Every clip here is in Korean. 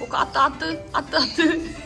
오까 아뜨 아뜨 아뜨 아뜨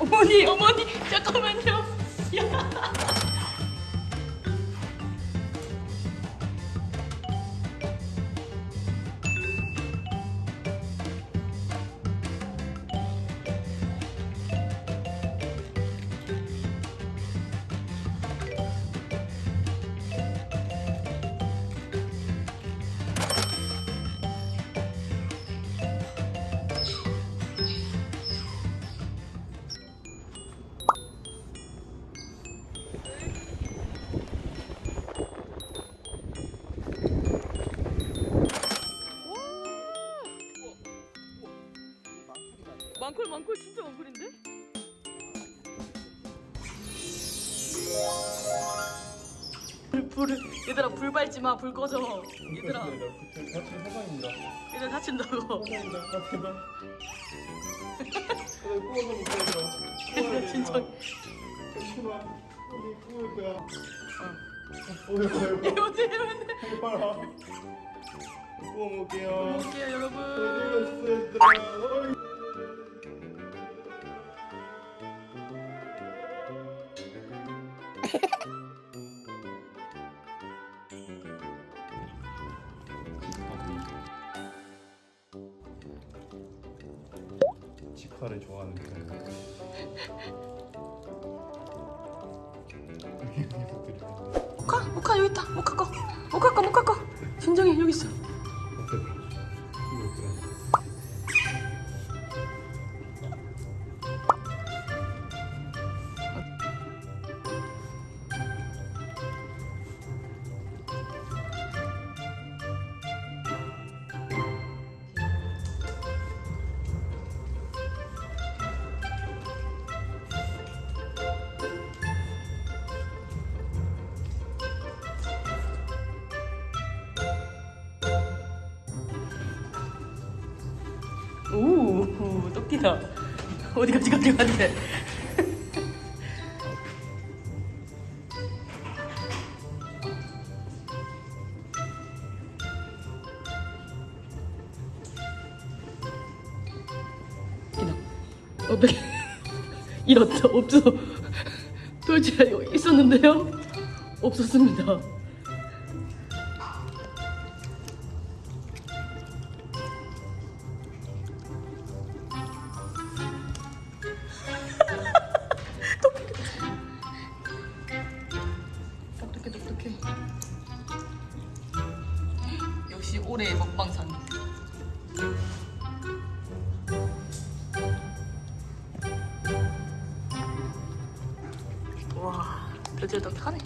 어머니 어머니 잠깐만요 야. 망콜 망콜 진짜 망콜인데? 불, 불 얘들아 불 밟지 마 불 꺼져 얘들아 같은 세상입니다. 얘들 다친다고 진짜 괜찮아. 우리 구울 거야. 어. 오늘 거야. 이거지 이거지 빨리 빨아. 구워 먹을게요. 볼게요 여러분 얘들아? 직화를 좋아하는 편이에요. 모카 모카 여기 있다. 모카 거 모카 거 모카 거 진정해 여기 있어 오 토끼다 어디 가지 가지 가지 어떻게 잃었다 없어 여기 있었는데요? 없었습니다 타네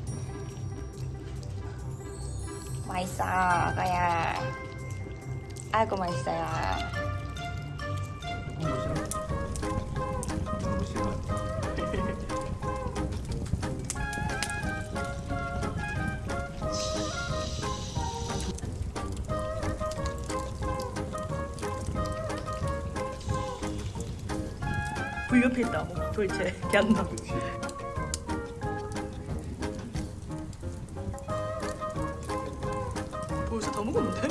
맛있어 아가야 아이고 맛있어요. 불 옆에 있다. 뭐. 돌체. 걔한다 그 너무 못해.